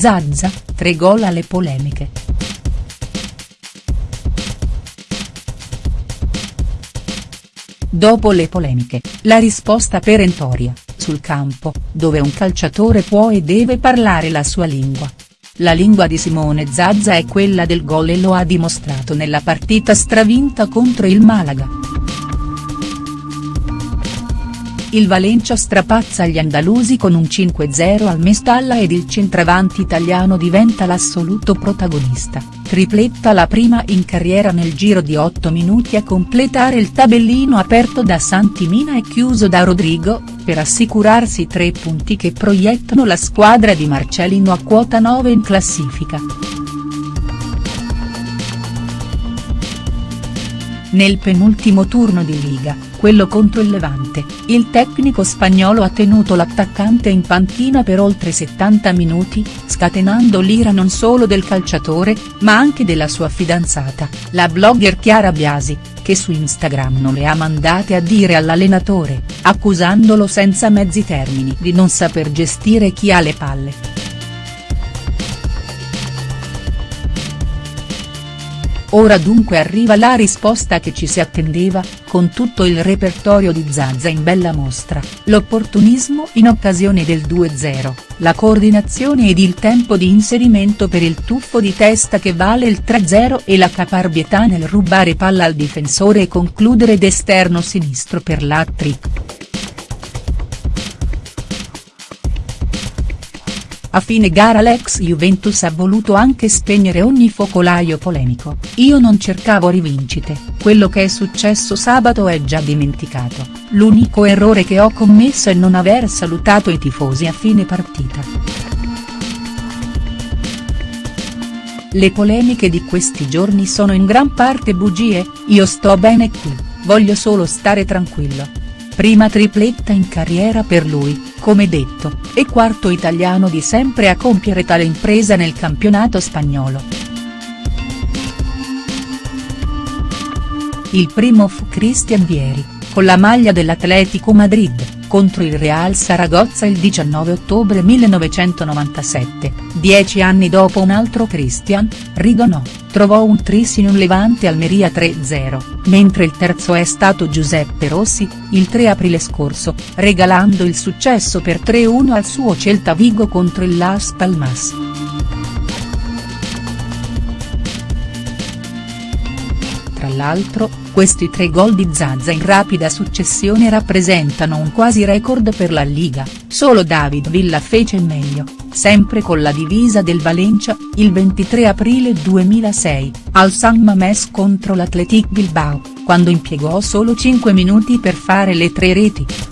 Zazza, tre gol alle polemiche. Dopo le polemiche, la risposta perentoria, sul campo, dove un calciatore può e deve parlare la sua lingua. La lingua di Simone Zazza è quella del gol e lo ha dimostrato nella partita stravinta contro il Malaga. Il Valencia strapazza gli andalusi con un 5-0 al Mestalla ed il centravanti italiano diventa l'assoluto protagonista, tripletta la prima in carriera nel giro di 8 minuti a completare il tabellino aperto da Santimina e chiuso da Rodrigo, per assicurarsi tre punti che proiettano la squadra di Marcelino a quota 9 in classifica. Nel penultimo turno di Liga, quello contro il Levante, il tecnico spagnolo ha tenuto l'attaccante in panchina per oltre 70 minuti, scatenando l'ira non solo del calciatore, ma anche della sua fidanzata, la blogger Chiara Biasi, che su Instagram non le ha mandate a dire all'allenatore, accusandolo senza mezzi termini di non saper gestire chi ha le palle. Ora dunque arriva la risposta che ci si attendeva, con tutto il repertorio di Zazza in bella mostra, l'opportunismo in occasione del 2-0, la coordinazione ed il tempo di inserimento per il tuffo di testa che vale il 3-0 e la caparbietà nel rubare palla al difensore e concludere d'esterno sinistro per l'hat-trick. A fine gara l'ex Juventus ha voluto anche spegnere ogni focolaio polemico, io non cercavo rivincite, quello che è successo sabato è già dimenticato, l'unico errore che ho commesso è non aver salutato i tifosi a fine partita. Le polemiche di questi giorni sono in gran parte bugie, io sto bene qui, voglio solo stare tranquillo prima tripletta in carriera per lui, come detto, e quarto italiano di sempre a compiere tale impresa nel campionato spagnolo. Il primo fu Cristian Vieri, con la maglia dell'Atletico Madrid contro il Real Saragozza il 19 ottobre 1997, dieci anni dopo un altro Christian, Rigonò, trovò un tris in un Levante Almeria 3-0, mentre il terzo è stato Giuseppe Rossi, il 3 aprile scorso, regalando il successo per 3-1 al suo Celta Vigo contro il Las Palmas. L'altro, questi tre gol di Zazza in rapida successione rappresentano un quasi record per la Liga, solo David Villa fece meglio, sempre con la divisa del Valencia, il 23 aprile 2006, al San Mamés contro l'Athletic Bilbao, quando impiegò solo 5 minuti per fare le tre reti.